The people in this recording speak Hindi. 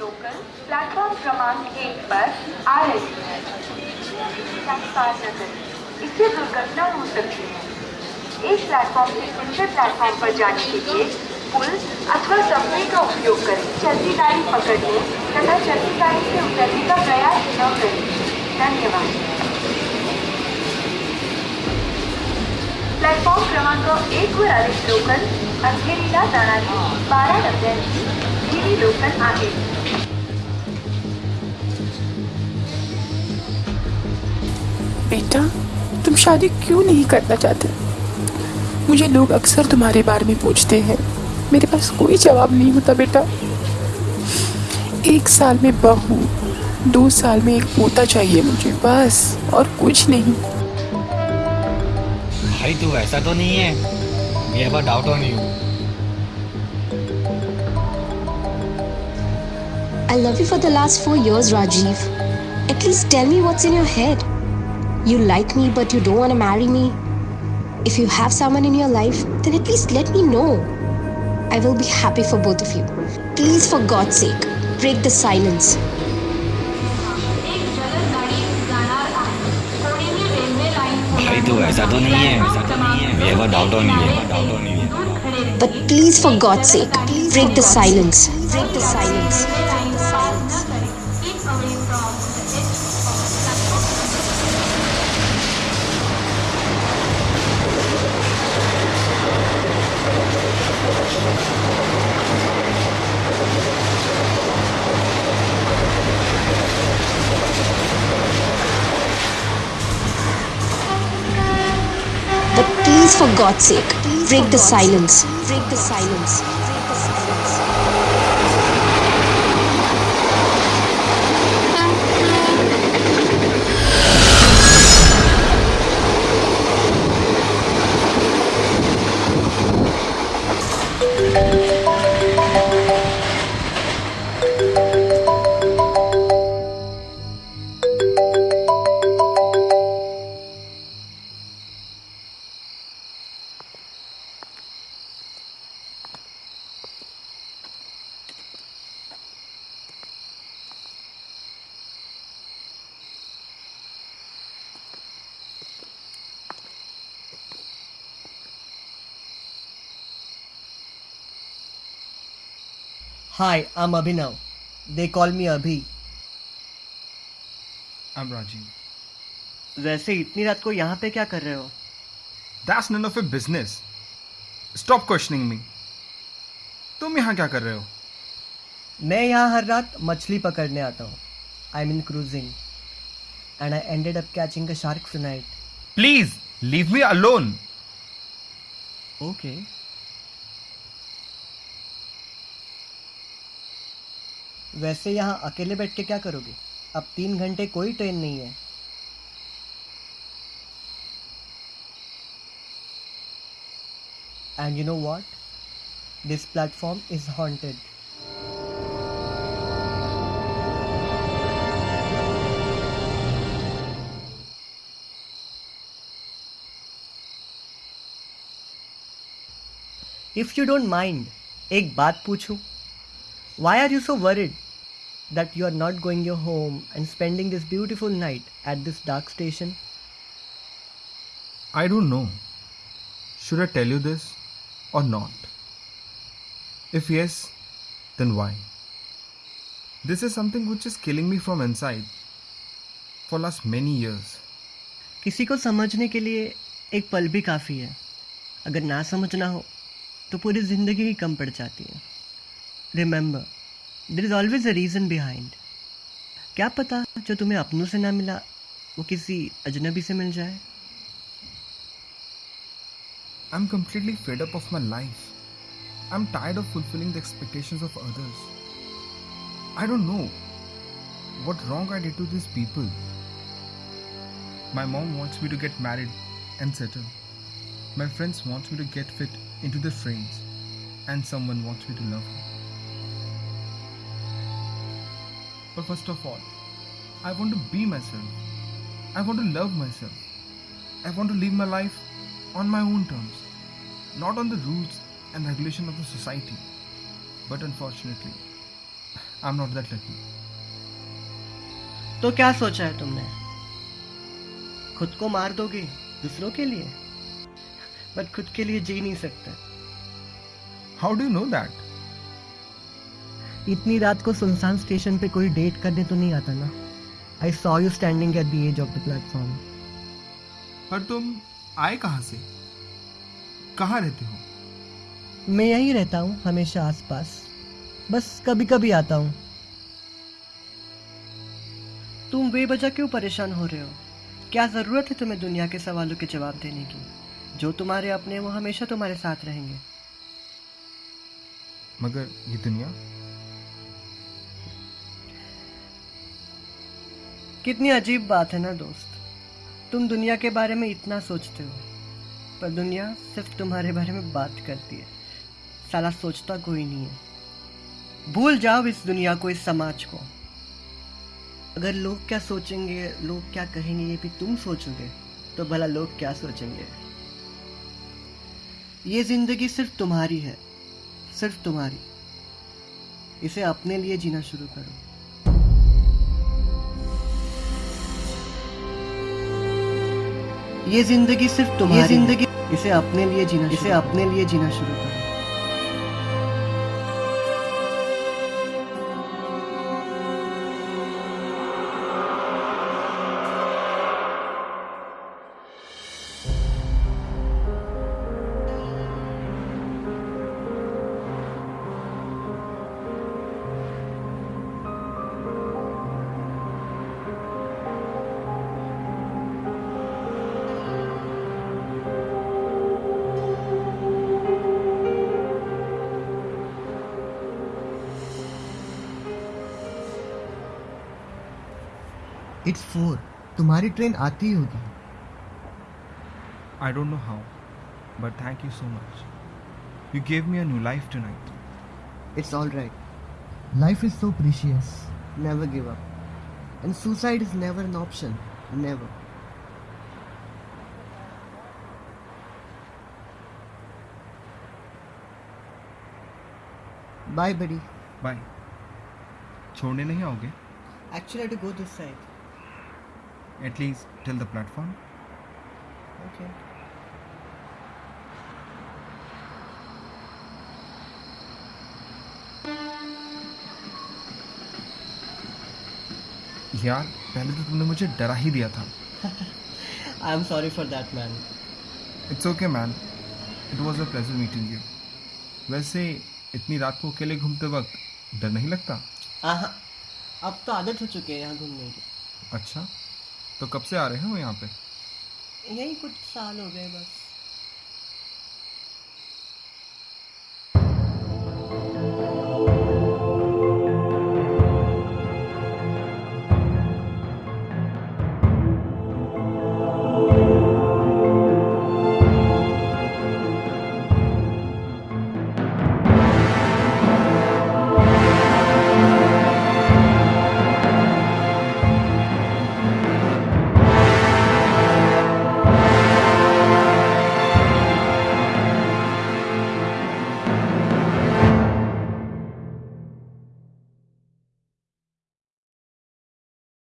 लोकल प्लेटफॉर्म क्रमांक एक पर आ रही है। पार इससे दुर्घटना हो सकती है। एक प्लेटफॉर्म से दूसरे प्लेटफॉर्म पर जाने के लिए पुल अथवा सबवे का उपयोग करें। चलती गाड़ी पकड़ लें तथा चलती गाड़ी से उतरने का प्रयास न करें। धन्यवाद। प्लेटफॉर्म क्रमांक एक वर आले लोकल अंधेरीला जाणारी बारा डब्यांची हिरी लोकल आहे. बेटा तुम शादी क्यों नहीं करना चाहते? मुझे लोग अक्सर तुम्हारे बारे में पूछते हैं। मेरे पास कोई जवाब नहीं होता बेटा। एक साल में बहू दो साल में एक पोता चाहिए मुझे बस और कुछ नहीं। भाई तू ऐसा तो नहीं है। We have a doubt on you. I love you for the last four years, Rajiv. At least tell me what's in your head. You like me, but you don't want to marry me. If you have someone in your life, then at least let me know. I will be happy for both of you. Please, for God's sake, break the silence. ऐसा तो नहीं है ऐसा तो नहीं है we have a doubt on you doubt on you But please, for God's sake, break the silence. Break the silence. Please, for God's sake, break the silence. Break the silence. Hi, I'm Abhinav. They call me Abhi. I'm Rajiv. वैसे इतनी रात को यहाँ पे क्या कर रहे हो That's none of your business. Stop questioning me. तुम यहाँ क्या कर रहे हो मैं यहाँ हर रात मछली पकड़ने आता हूँ I mean cruising and I ended up catching a shark tonight please leave me alone okay वैसे यहाँ अकेले बैठ के क्या करोगे? अब तीन घंटे कोई ट्रेन नहीं है। And you know what this platform is haunted if you don't mind एक बात पूछूँ? Why are you so worried that you are not going your home and spending this beautiful night at this dark station? I don't know. Should I tell you this or not? If yes, then why? This is something which is killing me from inside for last many years. किसी को समझने के लिए एक पल भी काफ़ी है अगर ना समझना हो तो पूरी ज़िंदगी ही कम पड़ जाती है Remember there is always a reason behind क्या पता जो तुम्हें अपनों से ना मिला वो किसी अजनबी से मिल जाए I'm completely fed up of my life. I'm tired of fulfilling the expectations of others. I don't know what wrong I did to these people. My mom wants me to get married and settle. My friends wants me to get fit into their frames and someone wants me to love her. But first of all, I want to be myself. I want to love myself. I want to live my life on my own terms, not on the rules and regulation of the society. But unfortunately, I am not that lucky तो क्या सोचा है तुमने खुद को मार दोगे दूसरों के लिए बट खुद के लिए जी नहीं सकते हाउ डू नो दैट इतनी रात को सुनसान स्टेशन पे कोई डेट करने तो नहीं आता ना। I saw you standing at the edge of the platform पर तुम आए कहाँ से? कहाँ रहते हो? मैं यहीं रहता हूँ हमेशा आसपास। बस कभी कभी आता हूँ। तुम बेवजह क्यों परेशान हो रहे हो? क्या ज़रूरत है तुम्हें दुनिया के सवालों के जवाब देने की? जो तुम्हारे अपने वो हमेशा तुम्हारे साथ रहेंगे। मगर ये दुनिया कितनी अजीब बात है ना दोस्त। तुम दुनिया के बारे में इतना सोचते हो, पर दुनिया सिर्फ़ तुम्हारे बारे में बात करती है। साला सोचता कोई नहीं है। भूल जाओ इस दुनिया को, इस समाज को। अगर लोग क्या सोचेंगे, लोग क्या कहेंगे, ये भी तुम सोचोगे तो भला लोग क्या सोचेंगे? ये ज़िंदगी सिर्फ़ तुम्हारी है, सिर्फ़ तुम्हारी। इसे अपने लिए जीना शुरू करो। ये ज़िंदगी सिर्फ़ तुम्हारी ज़िंदगी इसे अपने लिए जीना इसे अपने लिए जीना शुरू करो। इट्स फोर तुम्हारी ट्रेन आती होगी I don't know how but thank you so much you gave me a new life tonight it's all right life is so precious never give up and suicide is never an option never bye बड़ी बाय छोड़ने नहीं आओगे? Actually to go this side At least till the platform. Okay. यार पहले तो तुमने मुझे डरा ही दिया था। I am sorry for that, man. It's okay man it was a pleasure meeting you वैसे इतनी रात को अकेले घूमते वक्त डर नहीं लगता? आहा, अब तो आदत हो चुकी है यहाँ घूमने की। अच्छा। तो कब से आ रहे हैं हो यहाँ पे? यही कुछ साल हो गए बस।